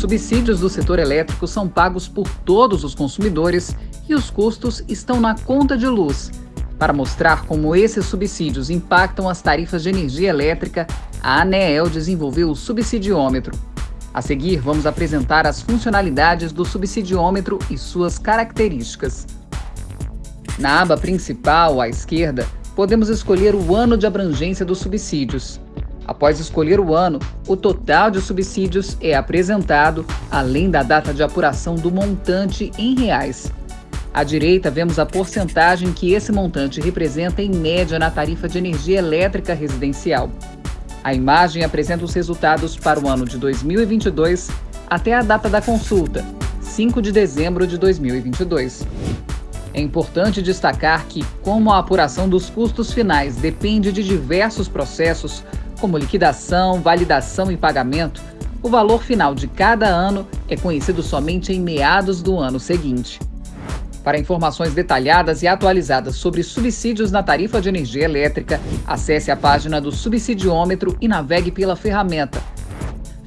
subsídios do setor elétrico são pagos por todos os consumidores e os custos estão na conta de luz. Para mostrar como esses subsídios impactam as tarifas de energia elétrica, a ANEEL desenvolveu o subsidiômetro. A seguir, vamos apresentar as funcionalidades do subsidiômetro e suas características. Na aba principal, à esquerda, podemos escolher o ano de abrangência dos subsídios. Após escolher o ano, o total de subsídios é apresentado, além da data de apuração do montante em reais. À direita, vemos a porcentagem que esse montante representa em média na tarifa de energia elétrica residencial. A imagem apresenta os resultados para o ano de 2022 até a data da consulta, 5 de dezembro de 2022. É importante destacar que, como a apuração dos custos finais depende de diversos processos, como liquidação, validação e pagamento, o valor final de cada ano é conhecido somente em meados do ano seguinte. Para informações detalhadas e atualizadas sobre subsídios na tarifa de energia elétrica, acesse a página do Subsidiômetro e navegue pela ferramenta.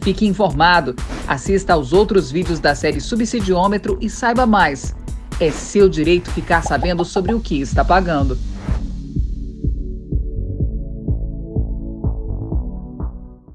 Fique informado, assista aos outros vídeos da série Subsidiômetro e saiba mais. É seu direito ficar sabendo sobre o que está pagando.